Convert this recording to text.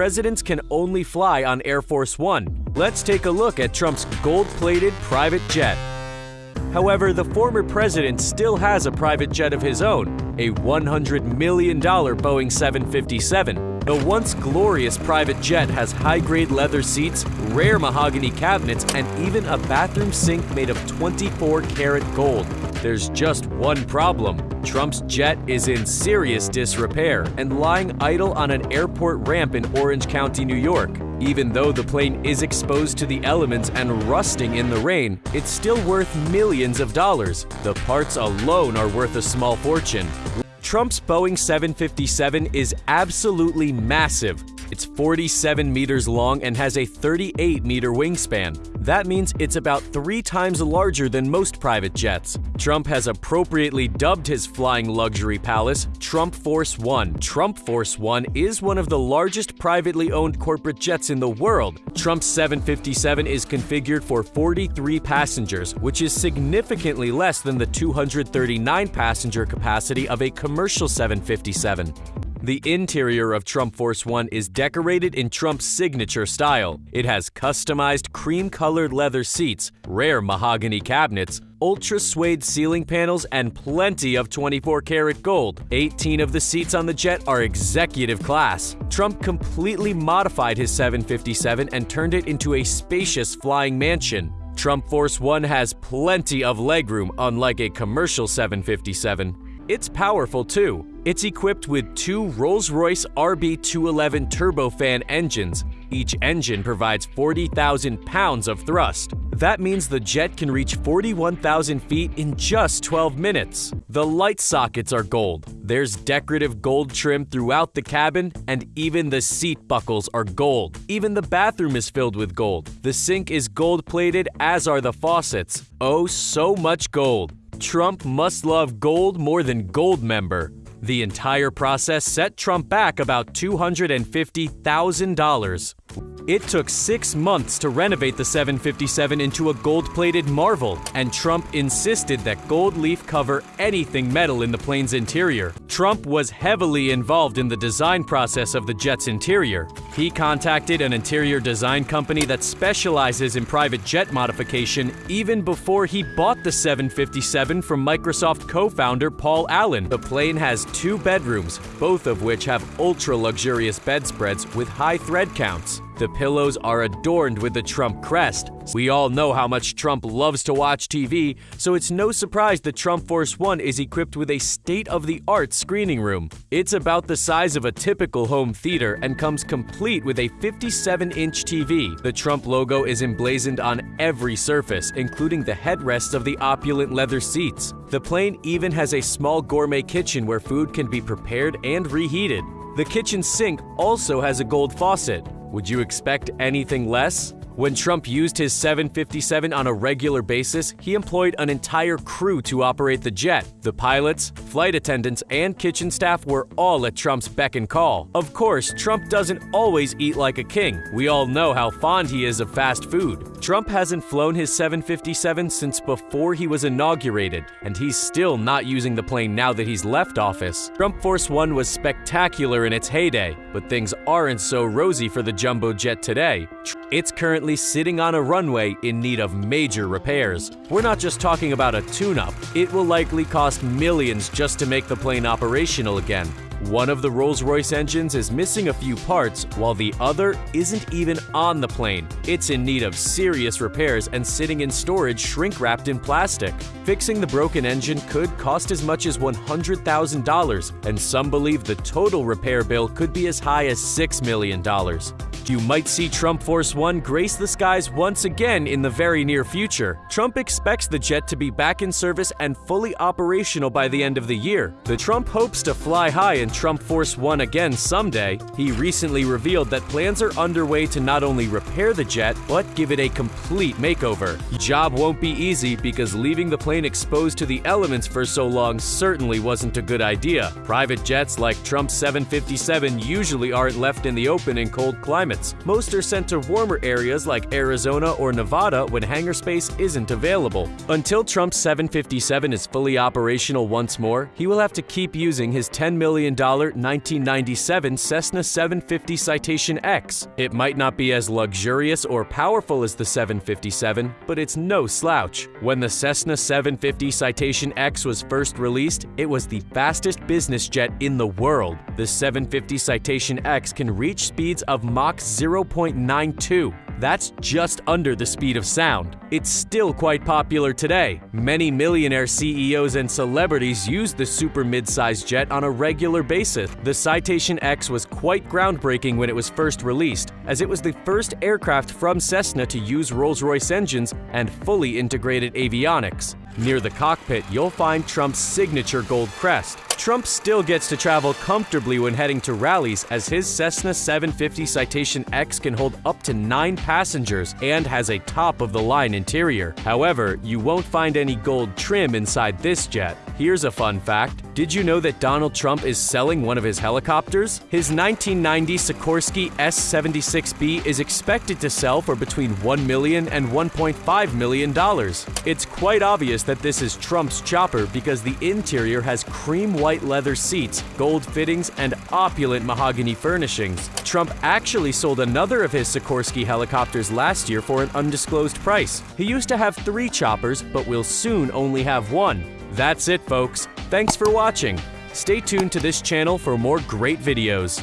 presidents can only fly on Air Force One. Let's take a look at Trump's gold plated private jet. However, the former president still has a private jet of his own, a $100 million Boeing 757. The once glorious private jet has high grade leather seats, rare mahogany cabinets, and even a bathroom sink made of 24 karat gold. There's just one problem Trump's jet is in serious disrepair and lying idle on an airport ramp in Orange County, New York. Even though the plane is exposed to the elements and rusting in the rain, it's still worth millions of dollars. The parts alone are worth a small fortune. Trump's Boeing 757 is absolutely massive. It's 47 meters long and has a 38 meter wingspan. That means it's about three times larger than most private jets. Trump has appropriately dubbed his flying luxury palace Trump Force One. Trump Force One is one of the largest privately owned corporate jets in the world. Trump's 757 is configured for 43 passengers, which is significantly less than the 239 passenger capacity of a commercial 757. The interior of Trump Force One is decorated in Trump's signature style. It has customized cream-colored leather seats, rare mahogany cabinets, ultra suede ceiling panels, and plenty of 24 karat gold. 18 of the seats on the jet are executive class. Trump completely modified his 757 and turned it into a spacious flying mansion. Trump Force One has plenty of legroom, unlike a commercial 757. It's powerful too. It's equipped with two Rolls-Royce RB211 turbofan engines. Each engine provides 40,000 pounds of thrust. That means the jet can reach 41,000 feet in just 12 minutes. The light sockets are gold. There's decorative gold trim throughout the cabin, and even the seat buckles are gold. Even the bathroom is filled with gold. The sink is gold plated, as are the faucets. Oh, so much gold. Trump must love gold more than Goldmember. The entire process set Trump back about $250,000. It took six months to renovate the 757 into a gold-plated marvel, and Trump insisted that gold leaf cover anything metal in the plane's interior. Trump was heavily involved in the design process of the jet's interior. He contacted an interior design company that specializes in private jet modification even before he bought the 757 from Microsoft co-founder Paul Allen. The plane has two bedrooms, both of which have ultra-luxurious bedspreads with high thread counts. The pillows are adorned with the Trump crest. We all know how much Trump loves to watch TV, so it's no surprise that Trump Force One is equipped with a state-of-the-art screening room. It's about the size of a typical home theater and comes complete with a 57-inch TV. The Trump logo is emblazoned on every surface, including the headrests of the opulent leather seats. The plane even has a small gourmet kitchen where food can be prepared and reheated. The kitchen sink also has a gold faucet. Would you expect anything less? When Trump used his 757 on a regular basis, he employed an entire crew to operate the jet. The pilots, flight attendants, and kitchen staff were all at Trump's beck and call. Of course, Trump doesn't always eat like a king. We all know how fond he is of fast food. Trump hasn't flown his 757 since before he was inaugurated, and he's still not using the plane now that he's left office. Trump Force One was spectacular in its heyday, but things aren't so rosy for the jumbo jet today. It's currently sitting on a runway in need of major repairs. We're not just talking about a tune-up. It will likely cost millions just to make the plane operational again. One of the Rolls-Royce engines is missing a few parts, while the other isn't even on the plane. It's in need of serious repairs and sitting in storage shrink-wrapped in plastic. Fixing the broken engine could cost as much as $100,000, and some believe the total repair bill could be as high as $6 million. You might see Trump Force One grace the skies once again in the very near future. Trump expects the jet to be back in service and fully operational by the end of the year. The Trump hopes to fly high in Trump Force One again someday. He recently revealed that plans are underway to not only repair the jet, but give it a complete makeover. The job won't be easy because leaving the plane exposed to the elements for so long certainly wasn't a good idea. Private jets like Trump's 757 usually aren't left in the open in cold climates climates. Most are sent to warmer areas like Arizona or Nevada when hangar space isn't available. Until Trump's 757 is fully operational once more, he will have to keep using his $10 million 1997 Cessna 750 Citation X. It might not be as luxurious or powerful as the 757, but it's no slouch. When the Cessna 750 Citation X was first released, it was the fastest business jet in the world. The 750 Citation X can reach speeds of Mach 0.92. That's just under the speed of sound. It's still quite popular today. Many millionaire CEOs and celebrities use the super mid-sized jet on a regular basis. The Citation X was quite groundbreaking when it was first released, as it was the first aircraft from Cessna to use Rolls-Royce engines and fully integrated avionics. Near the cockpit, you'll find Trump's signature gold crest. Trump still gets to travel comfortably when heading to rallies as his Cessna 750 Citation X can hold up to 9 passengers and has a top-of-the-line interior. However, you won't find any gold trim inside this jet. Here's a fun fact. Did you know that Donald Trump is selling one of his helicopters? His 1990 Sikorsky S-76B is expected to sell for between $1 million and $1.5 million. It's quite obvious that this is Trump's chopper because the interior has cream white leather seats, gold fittings, and opulent mahogany furnishings. Trump actually sold another of his Sikorsky helicopters last year for an undisclosed price. He used to have three choppers, but will soon only have one. That's it, folks. Thanks for watching. Stay tuned to this channel for more great videos.